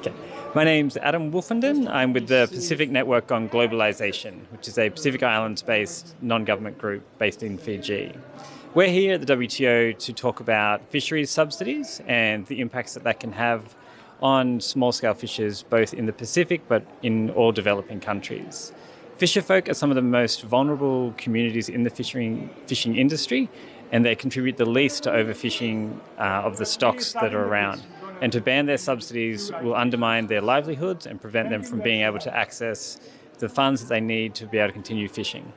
Okay. My name's Adam Wolfenden. I'm with the Pacific Network on Globalization, which is a Pacific Islands based non government group based in Fiji. We're here at the WTO to talk about fisheries subsidies and the impacts that that can have on small scale fishers, both in the Pacific but in all developing countries. Fisherfolk are some of the most vulnerable communities in the fishing, fishing industry, and they contribute the least to overfishing uh, of the stocks that are around and to ban their subsidies will undermine their livelihoods and prevent them from being able to access the funds that they need to be able to continue fishing.